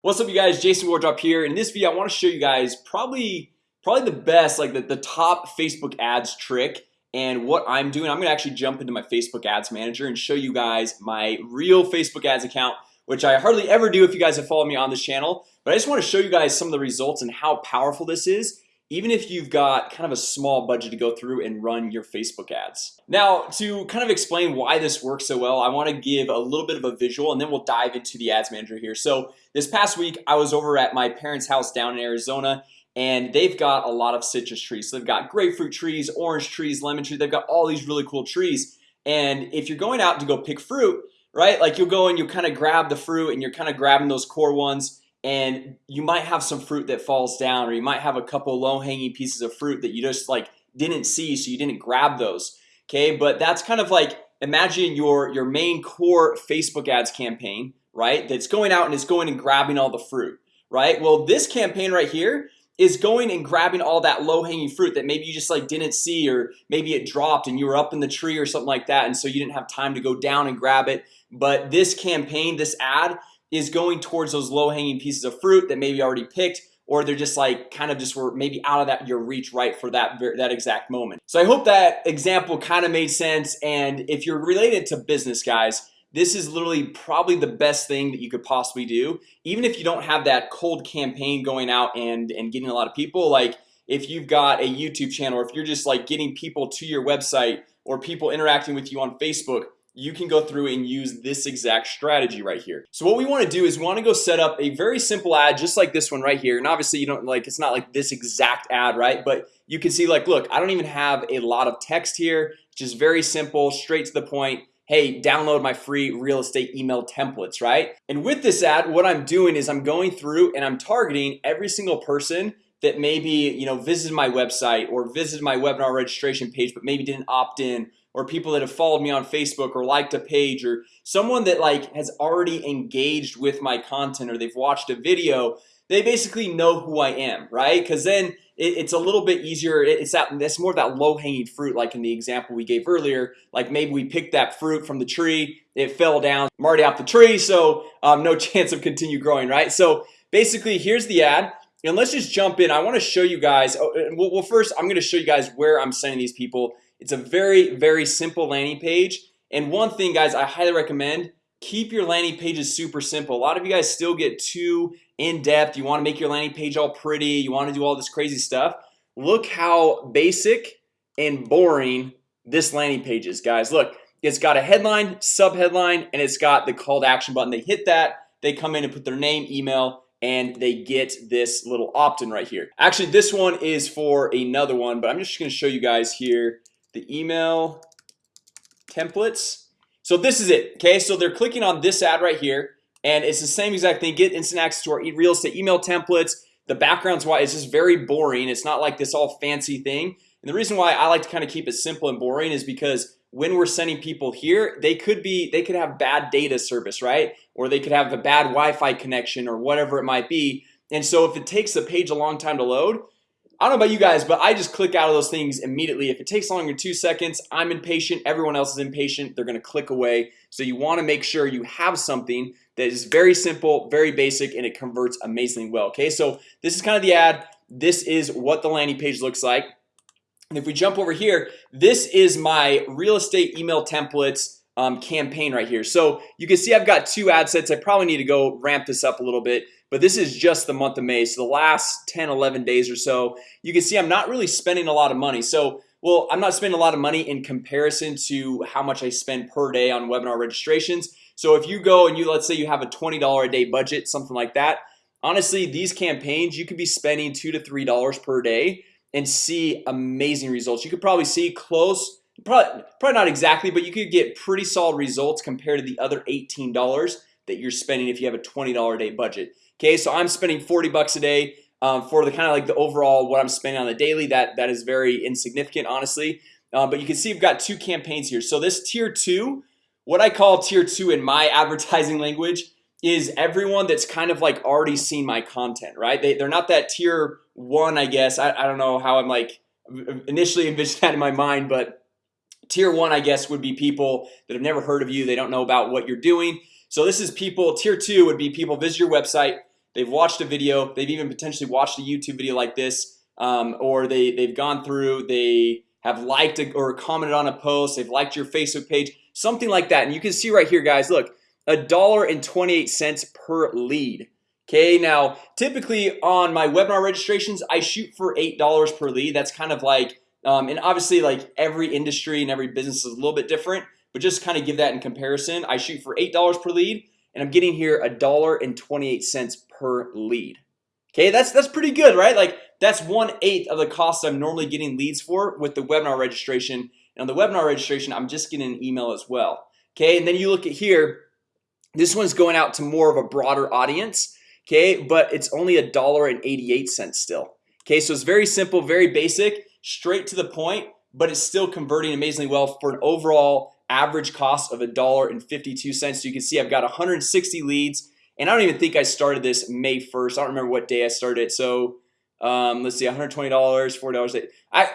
What's up you guys? Jason Wardrop here. In this video I want to show you guys probably probably the best like the, the top Facebook ads trick and what I'm doing. I'm gonna actually jump into my Facebook ads manager and show you guys my real Facebook ads account which I hardly ever do if you guys have followed me on this channel. But I just want to show you guys some of the results and how powerful this is even if you've got kind of a small budget to go through and run your Facebook ads. Now to kind of explain why this works so well I want to give a little bit of a visual and then we'll dive into the ads manager here. So this past week I was over at my parents house down in Arizona and they've got a lot of citrus trees. So they've got grapefruit trees orange trees lemon tree They've got all these really cool trees. And if you're going out to go pick fruit right like you'll go and you kind of grab the fruit and you're kind of grabbing those core ones and you might have some fruit that falls down or you might have a couple low-hanging pieces of fruit that you just like didn't see so you didn't grab those okay? But that's kind of like imagine your your main core Facebook ads campaign right that's going out and it's going and grabbing all the fruit right? Well this campaign right here is going and grabbing all that low-hanging fruit that maybe you just like didn't see or maybe it dropped and you were up in the tree or something like that and so you didn't have time to go down and grab it. But this campaign this ad is going towards those low-hanging pieces of fruit that maybe already picked or they're just like kind of just were maybe out of that your reach right for that that exact moment. So I hope that example kind of made sense and if you're related to business guys this is literally probably the best thing that you could possibly do. Even if you don't have that cold campaign going out and and getting a lot of people like if you've got a YouTube channel or if you're just like getting people to your website or people interacting with you on Facebook you can go through and use this exact strategy right here. So what we want to do is we want to go set up a very simple ad just like this one right here. And obviously you don't like it's not like this exact ad right? But you can see like look I don't even have a lot of text here. Just very simple straight to the point. Hey download my free real estate email templates right? And with this ad what I'm doing is I'm going through and I'm targeting every single person that maybe you know visited my website or visited my webinar registration page but maybe didn't opt in or people that have followed me on Facebook or liked a page or someone that like has already engaged with my content or they've watched a video they basically know who I am right? Because then it's a little bit easier. It's that that's more of that low-hanging fruit like in the example we gave earlier. Like maybe we picked that fruit from the tree it fell down I'm already off the tree so um, no chance of continue growing right? So basically here's the ad and let's just jump in. I want to show you guys oh, well first I'm gonna show you guys where I'm sending these people it's a very very simple landing page. And one thing guys I highly recommend keep your landing pages super simple. A lot of you guys still get too in-depth. You want to make your landing page all pretty. You want to do all this crazy stuff. Look how basic and boring this landing page is guys. Look it's got a headline sub headline and it's got the call to action button. They hit that they come in and put their name email and they get this little opt-in right here. Actually this one is for another one but I'm just gonna show you guys here the email templates. So this is it okay? So they're clicking on this ad right here and it's the same exact thing. Get instant access to our real estate email templates. The backgrounds why it's just very boring. It's not like this all fancy thing. And the reason why I like to kind of keep it simple and boring is because when we're sending people here they could be they could have bad data service right? Or they could have a bad Wi-Fi connection or whatever it might be. And so if it takes the page a long time to load I don't know about you guys But I just click out of those things immediately. If it takes longer than two seconds I'm impatient. Everyone else is impatient. They're gonna click away. So you want to make sure you have something that is very simple very basic and it converts amazingly well Okay, so this is kind of the ad. This is what the landing page looks like. And if we jump over here this is my real estate email templates um, campaign right here. So you can see I've got two ad sets. I probably need to go ramp this up a little bit but this is just the month of May. So the last 10 11 days or so you can see I'm not really spending a lot of money. So well I'm not spending a lot of money in comparison to how much I spend per day on webinar registrations. So if you go and you let's say you have a $20 a day budget something like that honestly these campaigns you could be spending two to three dollars per day and see amazing results. You could probably see close probably, probably not exactly but you could get pretty solid results compared to the other $18 that you're spending if you have a $20 a day budget. Okay, so I'm spending 40 bucks a day um, for the kind of like the overall what I'm spending on the daily. That that is very insignificant honestly. Uh, but you can see we've got two campaigns here. So this tier two what I call tier two in my advertising language is everyone that's kind of like already seen my content right? They, they're not that tier one I guess. I, I don't know how I'm like initially envisioned that in my mind but tier one I guess would be people that have never heard of you. They don't know about what you're doing. So this is people tier two would be people visit your website. They've watched a video. They've even potentially watched a YouTube video like this um, or they they've gone through they have liked or commented on a post. They've liked your Facebook page something like that. And you can see right here guys look a dollar and 28 cents per lead. Okay, now typically on my webinar registrations I shoot for eight dollars per lead. That's kind of like um, and obviously like every industry and every business is a little bit different But just kind of give that in comparison I shoot for eight dollars per lead and I'm getting here a dollar and 28 cents per lead. Okay, that's that's pretty good, right? Like that's one eighth of the cost I'm normally getting leads for with the webinar registration. And on the webinar registration I'm just getting an email as well. Okay, and then you look at here This one's going out to more of a broader audience Okay, but it's only a dollar and 88 cents still. Okay, so it's very simple very basic straight to the point But it's still converting amazingly well for an overall average cost of a dollar and 52 cents. So you can see I've got 160 leads and I don't even think I started this May 1st. I don't remember what day I started it. So um, let's see $120 $4 I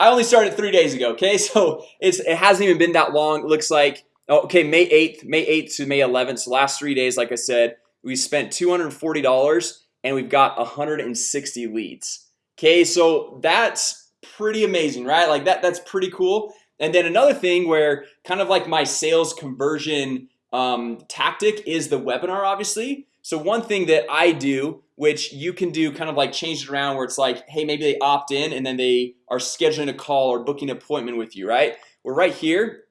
I only started three days ago Okay, so it's it hasn't even been that long. It looks like oh, Okay May 8th May 8th to May 11th so last three days like I said we spent $240 and we've got 160 leads Okay, so that's pretty amazing, right? Like that that's pretty cool. And then another thing where kind of like my sales conversion um, tactic is the webinar obviously. So one thing that I do which you can do kind of like change it around where it's like hey maybe they opt in and then they are scheduling a call or booking an appointment with you right? We're right here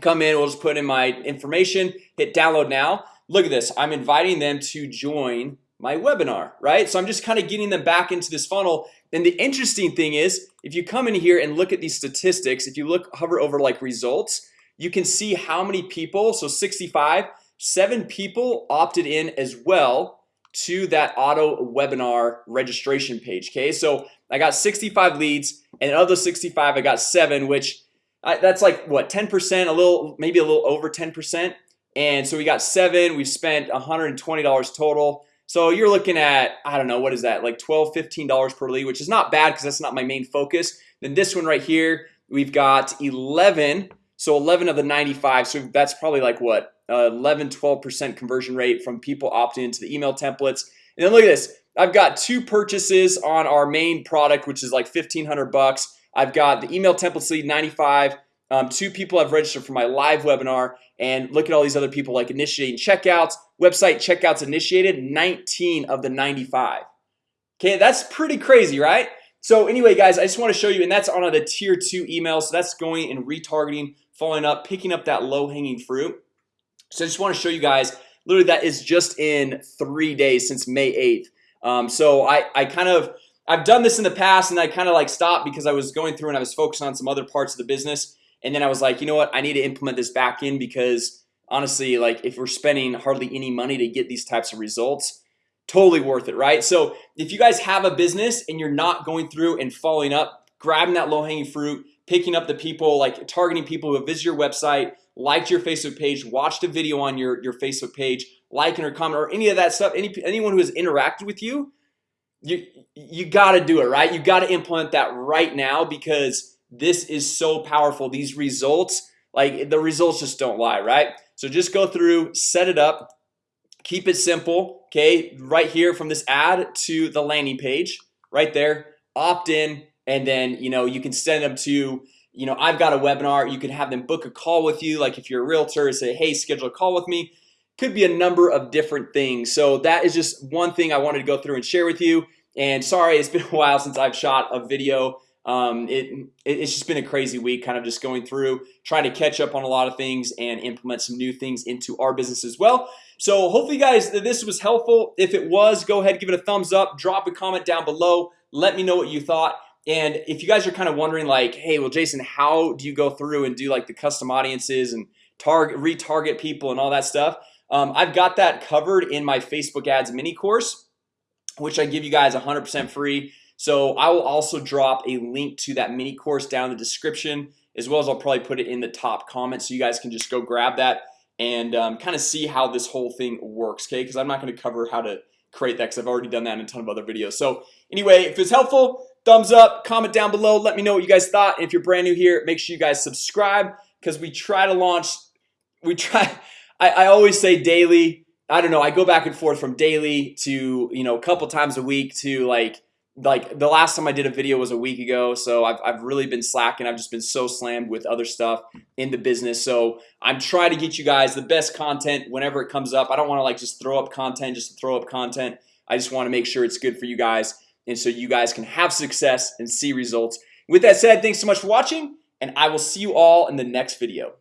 come in we'll just put in my information hit download now. Look at this I'm inviting them to join my webinar right? So I'm just kind of getting them back into this funnel and the interesting thing is if you come in here and look at these statistics if you look hover over like results you can see how many people so 65 seven people opted in as well to that auto webinar registration page Okay, so I got 65 leads and of those 65 I got seven which I, that's like what 10% a little maybe a little over 10% and so we got seven we've spent $120 total so you're looking at I don't know what is that like 12 $15 per lead which is not bad because that's not my main focus. Then this one right here we've got 11 so 11 of the 95 so that's probably like what uh, 11 12% conversion rate from people opting into the email templates. And then look at this I've got two purchases on our main product which is like 1500 bucks. I've got the email templates lead 95 um, two people have registered for my live webinar and look at all these other people like initiating checkouts website checkouts initiated 19 of the 95 Okay, that's pretty crazy, right? So anyway, guys, I just want to show you and that's on the tier two email So that's going and retargeting following up picking up that low-hanging fruit. So I just want to show you guys literally that is just in three days since May 8th um, So I I kind of I've done this in the past and I kind of like stopped because I was going through and I was focused on some other parts of the business and then I was like, you know what? I need to implement this back in because honestly, like if we're spending hardly any money to get these types of results Totally worth it, right? So if you guys have a business and you're not going through and following up grabbing that low-hanging fruit picking up the people like targeting people who visit your website liked your Facebook page watched a video on your your Facebook page liking or comment or any of that stuff any anyone who has interacted with you you you got to do it right you got to implement that right now because this is so powerful. These results like the results just don't lie right? So just go through set it up keep it simple okay? Right here from this ad to the landing page right there opt in and then you know you can send them to you know I've got a webinar you can have them book a call with you like if you're a realtor say hey schedule a call with me. Could be a number of different things. So that is just one thing I wanted to go through and share with you. And sorry it's been a while since I've shot a video um, it, it's just been a crazy week kind of just going through trying to catch up on a lot of things and implement some new things into our business as well. So hopefully guys this was helpful. If it was go ahead give it a thumbs up drop a comment down below let me know what you thought. And if you guys are kind of wondering like hey well Jason how do you go through and do like the custom audiences and target retarget people and all that stuff? Um, I've got that covered in my Facebook ads mini course which I give you guys 100% free so I will also drop a link to that mini course down in the description as well as I'll probably put it in the top comment so you guys can just go grab that and um, kind of see how this whole thing works Okay, because I'm not going to cover how to create that because I've already done that in a ton of other videos. So anyway, if it's helpful thumbs up comment down below Let me know what you guys thought. And if you're brand new here Make sure you guys subscribe because we try to launch we try I, I always say daily I don't know I go back and forth from daily to you know a couple times a week to like like the last time I did a video was a week ago So I've, I've really been slacking. I've just been so slammed with other stuff in the business. So I'm trying to get you guys the best content whenever it comes up. I don't want to like just throw up content just throw up content. I just want to make sure it's good for you guys and so you guys can have success and see results. With that said Thanks so much for watching and I will see you all in the next video